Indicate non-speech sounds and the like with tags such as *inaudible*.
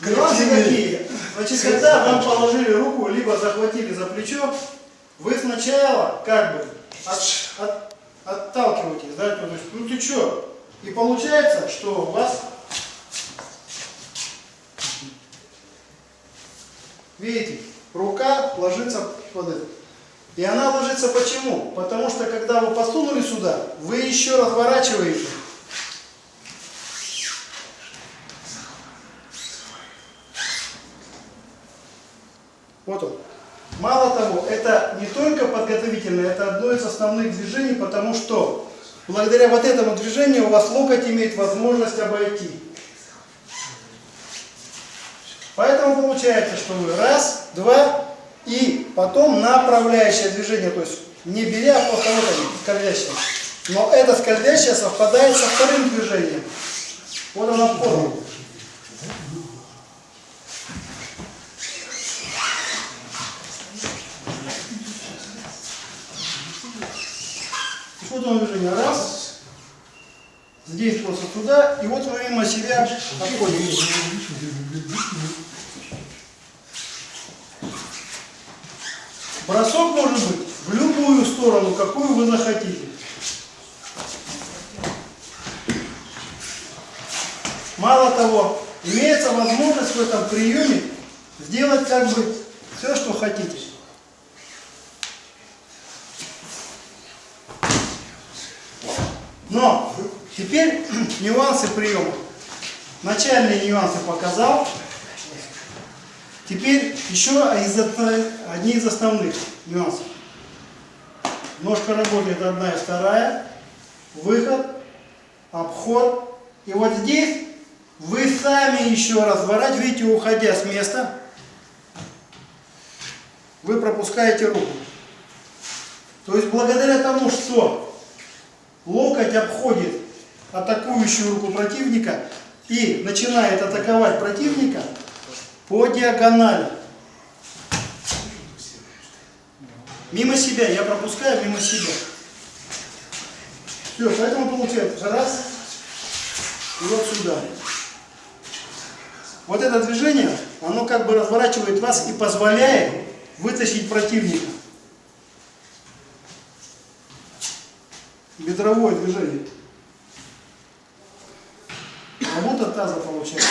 Нюансы какие? Значит, когда вам положили руку, либо захватили за плечо, вы сначала как бы от, от- отталкиваетесь, да, то есть, ну ты что? И получается, что у вас, видите, рука ложится под это. И она ложится почему? Потому что когда вы посунули сюда, вы еще разворачиваете. Вот он. Мало того, это не только подготовительное, это одно из основных движений, потому что благодаря вот этому движению у вас локоть имеет возможность обойти. Поэтому получается, что вы раз, два и потом направляющее движение, то есть не беря, а просто вот они, скользящее. Но это скользящее совпадает со вторым движением. Вот она форма. Вот оно движение. Раз. Здесь просто туда. И вот вы мимо себя обходите. Бросок может быть в любую сторону, какую вы захотите. Мало того, имеется возможность в этом приеме сделать как бы все, что хотите. Но теперь *clears throat* нюансы приема. Начальные нюансы показал. Теперь еще из, одни из основных нюансов. Ножка работает одна и вторая. Выход, обход. И вот здесь вы сами еще разворачиваете, уходя с места. Вы пропускаете руку. То есть благодаря тому, что локоть обходит атакующую руку противника и начинает атаковать противника по диагонали. Мимо себя, я пропускаю мимо себя. Все, поэтому получается раз и вот сюда. Вот это движение, оно как бы разворачивает вас и позволяет вытащить противника. Бедровое движение. Работа таза получается.